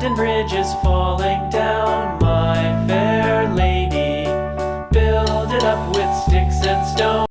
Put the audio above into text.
London Bridge is falling down, my fair lady. Build it up with sticks and stones.